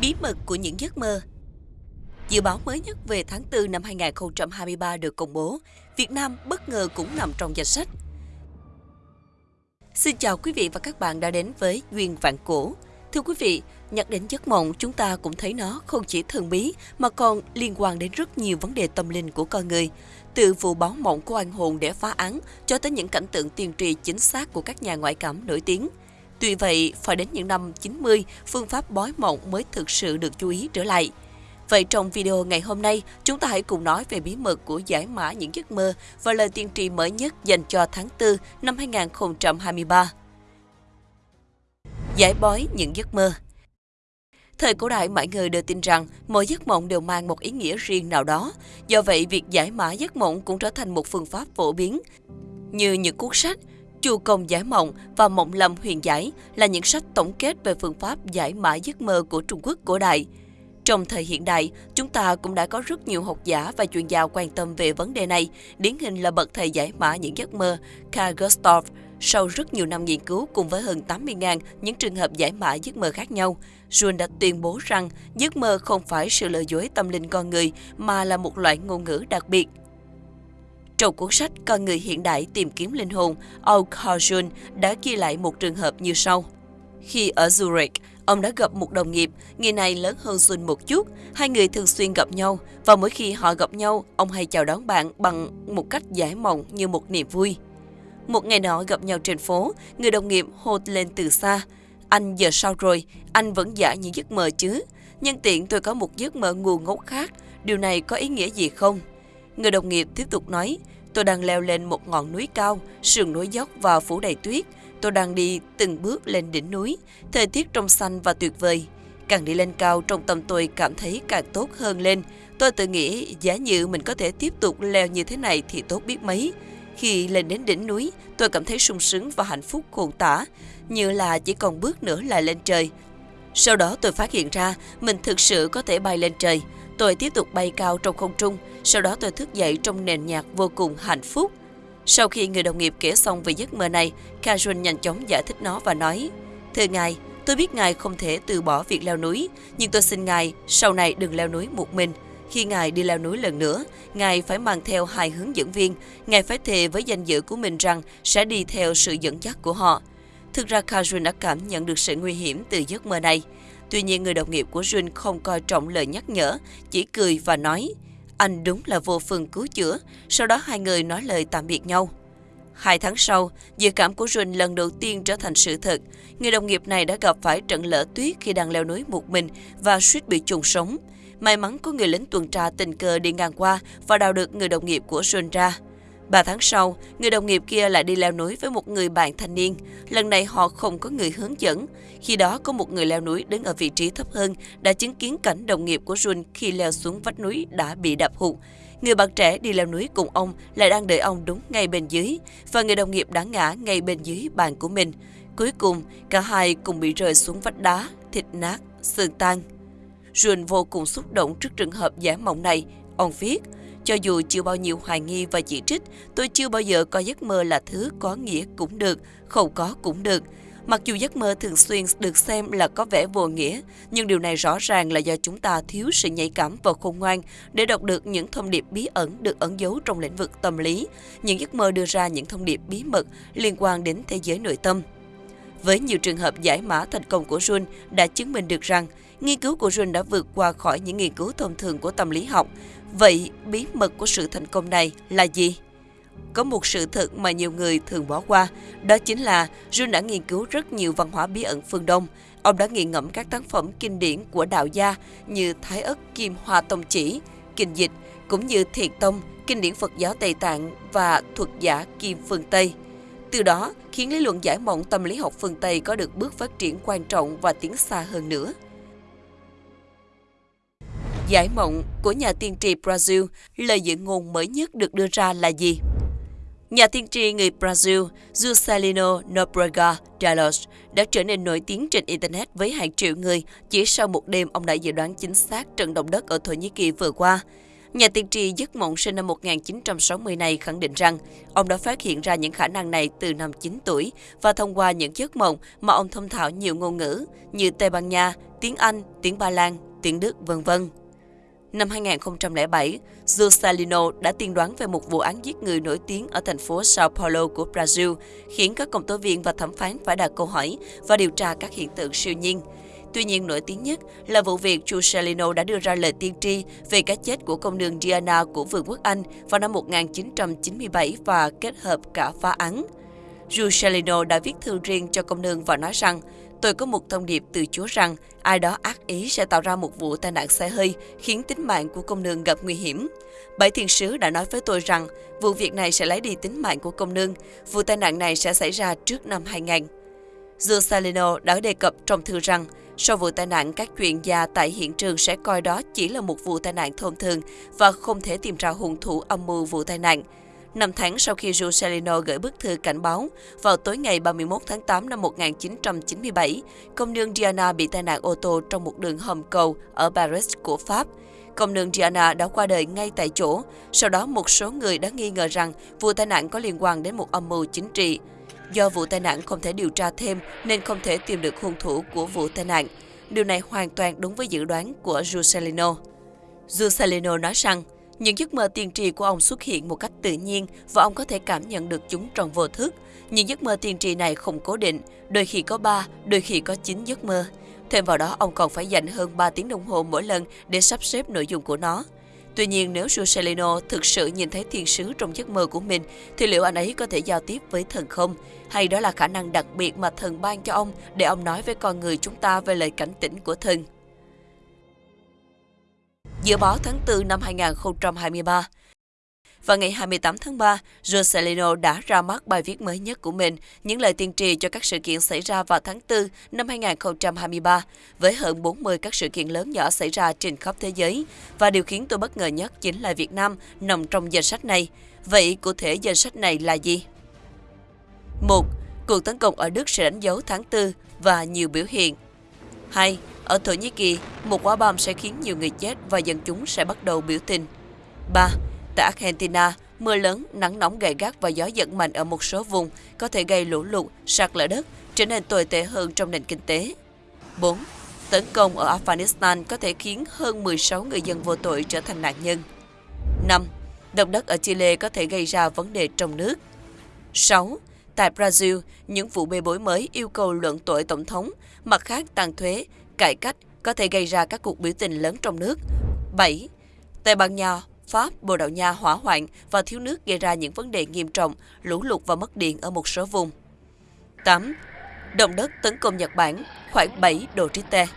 Bí mật của những giấc mơ Dự báo mới nhất về tháng 4 năm 2023 được công bố, Việt Nam bất ngờ cũng nằm trong danh sách. Xin chào quý vị và các bạn đã đến với Duyên Vạn Cổ. Thưa quý vị, nhắc đến giấc mộng chúng ta cũng thấy nó không chỉ thần bí mà còn liên quan đến rất nhiều vấn đề tâm linh của con người. Từ vụ báo mộng của anh hồn để phá án cho tới những cảnh tượng tiên tri chính xác của các nhà ngoại cảm nổi tiếng. Tuy vậy, phải đến những năm 90, phương pháp bói mộng mới thực sự được chú ý trở lại. Vậy trong video ngày hôm nay, chúng ta hãy cùng nói về bí mật của giải mã những giấc mơ và lời tiên tri mới nhất dành cho tháng 4 năm 2023. Giải bói những giấc mơ Thời cổ đại mọi người đều tin rằng mỗi giấc mộng đều mang một ý nghĩa riêng nào đó. Do vậy, việc giải mã giấc mộng cũng trở thành một phương pháp phổ biến. Như những cuốn sách, Chu công giải mộng và Mộng lâm huyền giải là những sách tổng kết về phương pháp giải mã giấc mơ của Trung Quốc cổ đại. Trong thời hiện đại, chúng ta cũng đã có rất nhiều học giả và chuyên gia quan tâm về vấn đề này, điển hình là bậc thầy giải mã những giấc mơ Carl Gustav. Sau rất nhiều năm nghiên cứu cùng với hơn 80.000 những trường hợp giải mã giấc mơ khác nhau, Jun đã tuyên bố rằng giấc mơ không phải sự lừa dối tâm linh con người mà là một loại ngôn ngữ đặc biệt. Trong cuốn sách Con người hiện đại tìm kiếm linh hồn, Aul Kajun đã ghi lại một trường hợp như sau. Khi ở Zurich, ông đã gặp một đồng nghiệp, người này lớn hơn Jun một chút. Hai người thường xuyên gặp nhau và mỗi khi họ gặp nhau, ông hay chào đón bạn bằng một cách giải mộng như một niềm vui. Một ngày nọ gặp nhau trên phố, người đồng nghiệp hô lên từ xa. Anh giờ sao rồi? Anh vẫn giả những giấc mơ chứ? Nhân tiện tôi có một giấc mơ ngu ngốc khác. Điều này có ý nghĩa gì không? Người đồng nghiệp tiếp tục nói, tôi đang leo lên một ngọn núi cao, sườn núi dốc và phủ đầy tuyết. Tôi đang đi từng bước lên đỉnh núi, thời tiết trong xanh và tuyệt vời. Càng đi lên cao trong tâm tôi cảm thấy càng tốt hơn lên. Tôi tự nghĩ giá như mình có thể tiếp tục leo như thế này thì tốt biết mấy. Khi lên đến đỉnh núi, tôi cảm thấy sung sướng và hạnh phúc khôn tả, như là chỉ còn bước nữa là lên trời. Sau đó tôi phát hiện ra mình thực sự có thể bay lên trời. Tôi tiếp tục bay cao trong không trung, sau đó tôi thức dậy trong nền nhạc vô cùng hạnh phúc. Sau khi người đồng nghiệp kể xong về giấc mơ này, Kajun nhanh chóng giải thích nó và nói Thưa ngài, tôi biết ngài không thể từ bỏ việc leo núi, nhưng tôi xin ngài sau này đừng leo núi một mình. Khi ngài đi leo núi lần nữa, ngài phải mang theo hai hướng dẫn viên. Ngài phải thề với danh dự của mình rằng sẽ đi theo sự dẫn dắt của họ. Thực ra Kajun đã cảm nhận được sự nguy hiểm từ giấc mơ này. Tuy nhiên người đồng nghiệp của Jun không coi trọng lời nhắc nhở, chỉ cười và nói anh đúng là vô phương cứu chữa, sau đó hai người nói lời tạm biệt nhau. Hai tháng sau, dự cảm của Jun lần đầu tiên trở thành sự thật. Người đồng nghiệp này đã gặp phải trận lở tuyết khi đang leo núi một mình và suýt bị trùng sống. May mắn có người lính tuần tra tình cờ đi ngang qua và đào được người đồng nghiệp của Jun ra. Ba tháng sau, người đồng nghiệp kia lại đi leo núi với một người bạn thanh niên. Lần này họ không có người hướng dẫn. Khi đó có một người leo núi đứng ở vị trí thấp hơn đã chứng kiến cảnh đồng nghiệp của Jun khi leo xuống vách núi đã bị đập hụt. Người bạn trẻ đi leo núi cùng ông lại đang đợi ông đúng ngay bên dưới và người đồng nghiệp đã ngã ngay bên dưới bàn của mình. Cuối cùng, cả hai cùng bị rơi xuống vách đá, thịt nát, xương tan. Jun vô cùng xúc động trước trường hợp giả mộng này. Ông viết, cho dù chưa bao nhiêu hoài nghi và chỉ trích, tôi chưa bao giờ coi giấc mơ là thứ có nghĩa cũng được, không có cũng được. Mặc dù giấc mơ thường xuyên được xem là có vẻ vô nghĩa, nhưng điều này rõ ràng là do chúng ta thiếu sự nhạy cảm và khôn ngoan để đọc được những thông điệp bí ẩn được ẩn giấu trong lĩnh vực tâm lý. Những giấc mơ đưa ra những thông điệp bí mật liên quan đến thế giới nội tâm. Với nhiều trường hợp giải mã thành công của Jun đã chứng minh được rằng nghiên cứu của Jun đã vượt qua khỏi những nghiên cứu thông thường của tâm lý học. Vậy bí mật của sự thành công này là gì? Có một sự thật mà nhiều người thường bỏ qua, đó chính là Jun đã nghiên cứu rất nhiều văn hóa bí ẩn phương Đông. Ông đã nghiền ngẫm các tác phẩm kinh điển của đạo gia như Thái ất Kim Hoa Tông Chỉ, Kinh Dịch, cũng như Thiền Tông, kinh điển Phật giáo Tây Tạng và thuật giả Kim phương Tây. Từ đó, khiến lý luận giải mộng tâm lý học phương Tây có được bước phát triển quan trọng và tiến xa hơn nữa. Giải mộng của nhà tiên tri Brazil, lời dự ngôn mới nhất được đưa ra là gì? Nhà tiên tri người Brazil Juscelino Nobrega Dallos đã trở nên nổi tiếng trên Internet với hàng triệu người chỉ sau một đêm ông đã dự đoán chính xác trận động đất ở Thổ Nhĩ Kỳ vừa qua. Nhà tiên tri giấc mộng sinh năm 1960 này khẳng định rằng ông đã phát hiện ra những khả năng này từ năm 9 tuổi và thông qua những giấc mộng mà ông thông thạo nhiều ngôn ngữ như Tây Ban Nha, tiếng Anh, tiếng Ba Lan, tiếng Đức, vân vân. Năm 2007, Juscelino đã tiên đoán về một vụ án giết người nổi tiếng ở thành phố Sao Paulo của Brazil, khiến các công tố viên và thẩm phán phải đặt câu hỏi và điều tra các hiện tượng siêu nhiên. Tuy nhiên, nổi tiếng nhất là vụ việc Juscelino đã đưa ra lời tiên tri về cái chết của công nương Diana của Vương quốc Anh vào năm 1997 và kết hợp cả phá án. Juscelino đã viết thư riêng cho công nương và nói rằng Tôi có một thông điệp từ Chúa rằng ai đó ác ý sẽ tạo ra một vụ tai nạn xe hơi khiến tính mạng của công nương gặp nguy hiểm. Bảy thiên sứ đã nói với tôi rằng vụ việc này sẽ lấy đi tính mạng của công nương. Vụ tai nạn này sẽ xảy ra trước năm 2000. Salino đã đề cập trong thư rằng sau vụ tai nạn, các chuyên gia tại hiện trường sẽ coi đó chỉ là một vụ tai nạn thông thường và không thể tìm ra hung thủ âm mưu vụ tai nạn. Năm tháng sau khi Juscelino gửi bức thư cảnh báo, vào tối ngày 31 tháng 8 năm 1997, công nương Diana bị tai nạn ô tô trong một đường hầm cầu ở Paris của Pháp. Công nương Diana đã qua đời ngay tại chỗ. Sau đó, một số người đã nghi ngờ rằng vụ tai nạn có liên quan đến một âm mưu chính trị. Do vụ tai nạn không thể điều tra thêm nên không thể tìm được hung thủ của vụ tai nạn. Điều này hoàn toàn đúng với dự đoán của Juscelino. Juscelino nói rằng, những giấc mơ tiên tri của ông xuất hiện một cách tự nhiên và ông có thể cảm nhận được chúng trong vô thức. Những giấc mơ tiên tri này không cố định, đôi khi có 3, đôi khi có 9 giấc mơ. Thêm vào đó, ông còn phải dành hơn 3 tiếng đồng hồ mỗi lần để sắp xếp nội dung của nó. Tuy nhiên, nếu Juscelino thực sự nhìn thấy thiên sứ trong giấc mơ của mình, thì liệu anh ấy có thể giao tiếp với thần không? Hay đó là khả năng đặc biệt mà thần ban cho ông để ông nói với con người chúng ta về lời cảnh tỉnh của thần? Giữa báo tháng 4 năm 2023, và ngày 28 tháng 3, Rosalino đã ra mắt bài viết mới nhất của mình, những lời tiên tri cho các sự kiện xảy ra vào tháng 4 năm 2023, với hơn 40 các sự kiện lớn nhỏ xảy ra trên khắp thế giới. Và điều khiến tôi bất ngờ nhất chính là Việt Nam nằm trong danh sách này. Vậy cụ thể danh sách này là gì? 1. Cuộc tấn công ở Đức sẽ đánh dấu tháng 4 và nhiều biểu hiện. 2. Ở Thổ Nhĩ Kỳ, một quả bom sẽ khiến nhiều người chết và dân chúng sẽ bắt đầu biểu tình. 3. Tại Argentina, mưa lớn, nắng nóng gay gắt và gió giật mạnh ở một số vùng có thể gây lũ lụt, sạt lở đất, trở nên tồi tệ hơn trong nền kinh tế. 4. Tấn công ở Afghanistan có thể khiến hơn 16 người dân vô tội trở thành nạn nhân. 5. Động đất ở Chile có thể gây ra vấn đề trong nước. 6. Tại Brazil, những vụ bê bối mới yêu cầu luận tội tổng thống, mặt khác tăng thuế, cải cách có thể gây ra các cuộc biểu tình lớn trong nước. 7. Tây Ban Nha, Pháp, Bồ Đào Nha hỏa hoạn và thiếu nước gây ra những vấn đề nghiêm trọng, lũ lụt và mất điện ở một số vùng. 8. Động đất tấn công Nhật Bản, khoảng 7 độ Richter.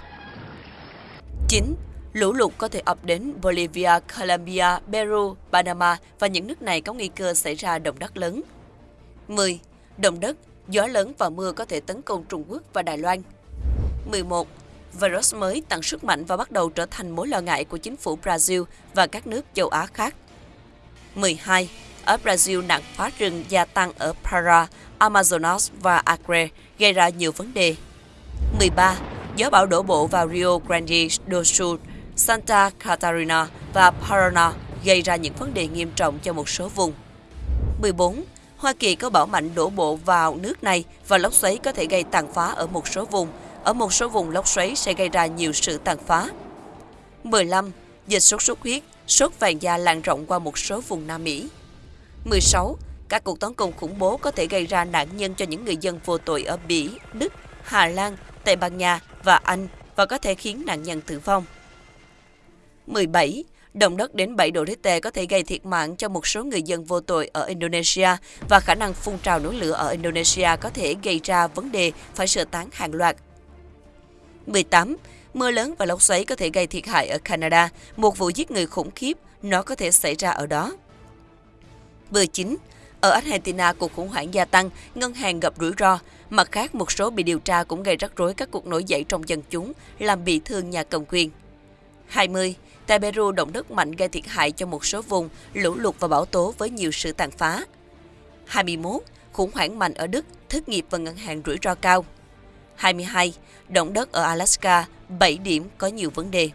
9. Lũ lụt có thể ập đến Bolivia, Colombia, Peru, Panama và những nước này có nguy cơ xảy ra động đất lớn. 10. Động đất, gió lớn và mưa có thể tấn công Trung Quốc và Đài Loan. 11 virus mới tăng sức mạnh và bắt đầu trở thành mối lo ngại của chính phủ Brazil và các nước châu Á khác. 12. Ở Brazil, nạn phá rừng gia tăng ở Para, Amazonas và Acre gây ra nhiều vấn đề. 13. Gió bão đổ bộ vào Rio Grande do Sul, Santa Catarina và Paraná gây ra những vấn đề nghiêm trọng cho một số vùng. 14. Hoa Kỳ có bão mạnh đổ bộ vào nước này và lốc xoáy có thể gây tàn phá ở một số vùng, ở một số vùng lốc xoáy sẽ gây ra nhiều sự tàn phá. 15. Dịch sốt xuất huyết, sốt vàng da lan rộng qua một số vùng Nam Mỹ. 16. Các cuộc tấn công khủng bố có thể gây ra nạn nhân cho những người dân vô tội ở Bỉ, Đức, Hà Lan, Tây Ban Nha và Anh và có thể khiến nạn nhân tử vong. 17. Động đất đến 7 độ Richter có thể gây thiệt mạng cho một số người dân vô tội ở Indonesia và khả năng phun trào núi lửa ở Indonesia có thể gây ra vấn đề phải sơ tán hàng loạt 18. Mưa lớn và lốc xoáy có thể gây thiệt hại ở Canada, một vụ giết người khủng khiếp, nó có thể xảy ra ở đó. 19. Ở Argentina, cuộc khủng hoảng gia tăng, ngân hàng gặp rủi ro. Mặt khác, một số bị điều tra cũng gây rắc rối các cuộc nổi dậy trong dân chúng, làm bị thương nhà cầm quyền. 20. Tại Peru, động đất mạnh gây thiệt hại cho một số vùng, lũ lụt và bão tố với nhiều sự tàn phá. 21. Khủng hoảng mạnh ở Đức, thất nghiệp và ngân hàng rủi ro cao. 22. Động đất ở Alaska, 7 điểm có nhiều vấn đề.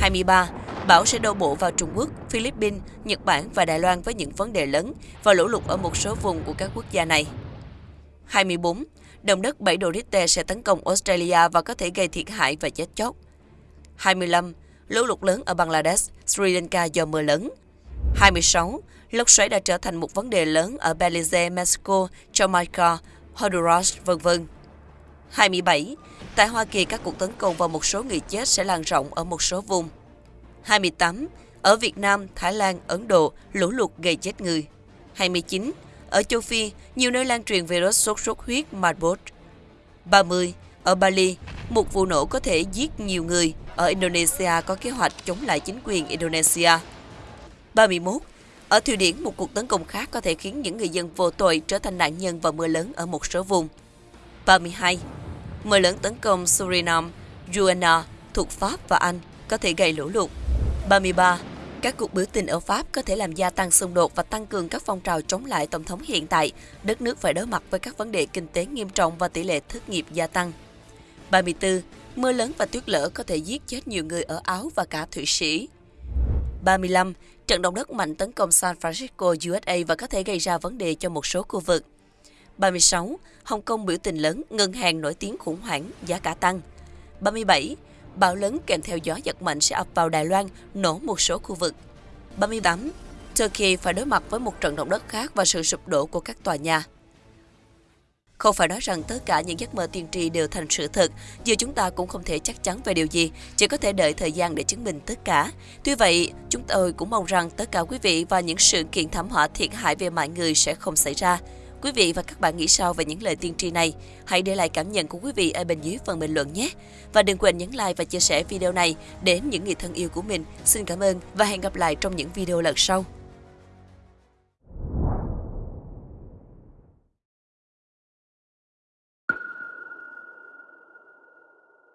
23. Bão sẽ đổ bộ vào Trung Quốc, Philippines, Nhật Bản và Đài Loan với những vấn đề lớn và lũ lụt ở một số vùng của các quốc gia này. 24. Động đất 7 độ Richter sẽ tấn công Australia và có thể gây thiệt hại và chết chóc. 25. Lũ lụt lớn ở Bangladesh, Sri Lanka do mưa lớn. 26. Lốc xoáy đã trở thành một vấn đề lớn ở Belize, Mexico, Jamaica, Honduras, vân vân 27. Tại Hoa Kỳ, các cuộc tấn công vào một số người chết sẽ lan rộng ở một số vùng. 28. Ở Việt Nam, Thái Lan, Ấn Độ, lũ lụt gây chết người. 29. Ở châu Phi, nhiều nơi lan truyền virus sốt xuất huyết Marburg. 30. Ở Bali, một vụ nổ có thể giết nhiều người. Ở Indonesia có kế hoạch chống lại chính quyền Indonesia. 31. Ở Thụy Điển, một cuộc tấn công khác có thể khiến những người dân vô tội trở thành nạn nhân vào mưa lớn ở một số vùng. 32. Mưa lớn tấn công Suriname, Guyana thuộc Pháp và Anh có thể gây lũ lụt. 33. Các cuộc biểu tình ở Pháp có thể làm gia tăng xung đột và tăng cường các phong trào chống lại tổng thống hiện tại. Đất nước phải đối mặt với các vấn đề kinh tế nghiêm trọng và tỷ lệ thất nghiệp gia tăng. 34. Mưa lớn và tuyết lở có thể giết chết nhiều người ở Áo và cả Thụy Sĩ. 35. Trận động đất mạnh tấn công San Francisco, USA và có thể gây ra vấn đề cho một số khu vực. 36. Hồng Kông biểu tình lớn, ngân hàng nổi tiếng khủng hoảng, giá cả tăng. 37. Bão lớn kèm theo gió giật mạnh sẽ ập vào Đài Loan, nổ một số khu vực. 38. Turkey phải đối mặt với một trận động đất khác và sự sụp đổ của các tòa nhà. Không phải nói rằng tất cả những giấc mơ tiên tri đều thành sự thật, giờ chúng ta cũng không thể chắc chắn về điều gì, chỉ có thể đợi thời gian để chứng minh tất cả. Tuy vậy, chúng tôi cũng mong rằng tất cả quý vị và những sự kiện thảm họa thiệt hại về mọi người sẽ không xảy ra. Quý vị và các bạn nghĩ sao về những lời tiên tri này? Hãy để lại cảm nhận của quý vị ở bên dưới phần bình luận nhé. Và đừng quên nhấn like và chia sẻ video này đến những người thân yêu của mình. Xin cảm ơn và hẹn gặp lại trong những video lần sau.